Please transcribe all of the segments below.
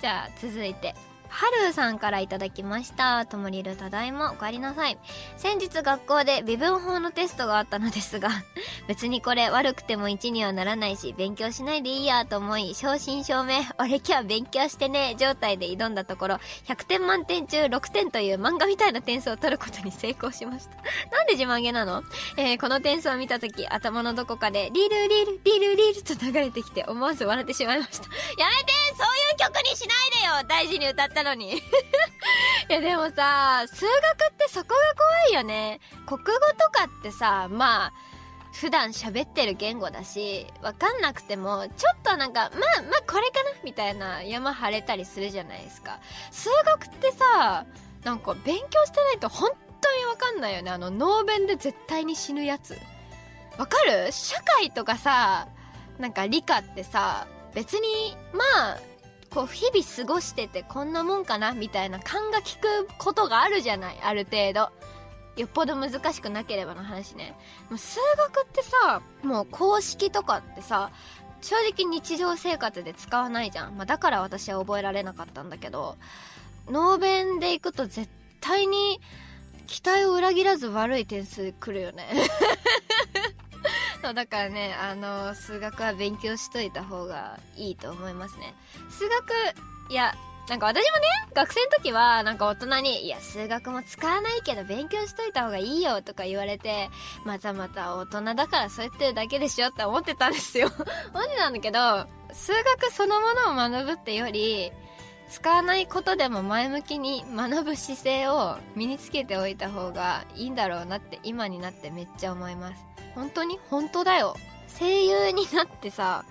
じゃあ続いて。はるさんからいただきました。ともりるただいまお帰りなさい。先日学校で微分法のテストがあったのですが、別にこれ悪くても1にはならないし、勉強しないでいいやと思い、正真正銘、俺今日勉強してね、状態で挑んだところ、100点満点中6点という漫画みたいな点数を取ることに成功しました。なんで自慢げなの？えー、この点数を見たとき、頭のどこかで、リルリル、リルリルと流れてきて、思わず笑ってしまいました。やめてそういう曲にしないでよ大事に歌ったのに。いやでもさ、数学ってそこが怖いよね。国語とかってさ、まあ、普段喋ってる言語だし、わかんなくても、ちょっとなんか、まあ、まあこれかなみたいな山晴れたりするじゃないですか。数学ってさ、なんか勉強してないと本当にわかんないよね。あの、ノーベンで絶対に死ぬやつ。わかる？社会とかさ、なんか理科ってさ、別に、まあ、こう日々過ごしててこんなもんかなみたいな勘が利くことがあるじゃないある程度。よっぽど難しくなければの話ね。もう数学ってさもう公式とかってさ正直日常生活で使わないじゃん、まあ、だから私は覚えられなかったんだけどノーベンで行くと絶対に期待を裏切らず悪い点数くるよね。そうだからねあの数学は勉強しといた方がいいと思いますね。数学いやなんか私もね学生の時はなんか大人に「いや数学も使わないけど勉強しといた方がいいよ」とか言われてまたまた大人だからそう言ってるだけでしょって思ってたんですよ。思ってたんだけど数学そのものを学ぶってより使わないことでも前向きに学ぶ姿勢を身につけておいた方がいいんだろうなって今になってめっちゃ思います。本当に？本当だよ。声優になってさ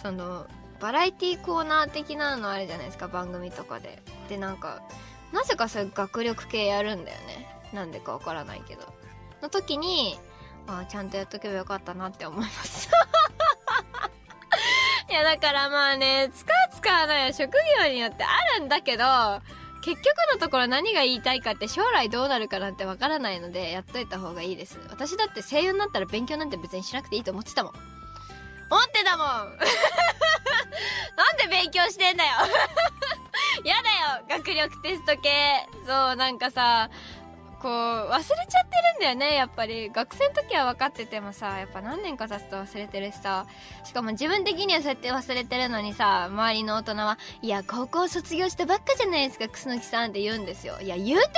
そのバラエティコーナー的なのあるじゃないですか番組とかで。でなんかなぜかそういう学力系やるんだよね。なんでかわからないけど。の時にあちゃんとやっとけばよかったなって思います。いやだからまあね使う使わないは職業によってあるんだけど結局のところ何が言いたいかって将来どうなるかなんてわからないのでやっといた方がいいです。私だって声優になったら勉強なんて別にしなくていいと思ってたもん。思ってたもん。なんで勉強してんだよ。やだよ。学力テスト系。そうなんかさこう忘れちゃってるんだよね。やっぱり。学生の時は分かっててもさやっぱ何年か経つと忘れてるしさ。しかも自分的にはそうやって忘れてるのにさ周りの大人はいや高校卒業したばっかじゃないですか楠木さんって言うんですよ。いや言うて何年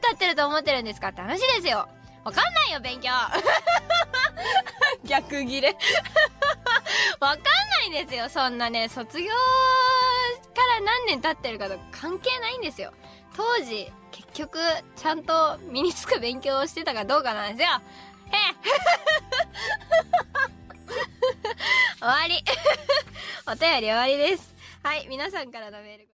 経ってると思ってるんですかって話ですよ。わかんないよ勉強。逆ギレ。わかんないんですよそんなね。卒業から何年経ってるかとか関係ないんですよ。当時結局ちゃんと身につく勉強をしてたかどうかなんですよ。へえ 終わり。お便り終わりです。はい皆さんからのメール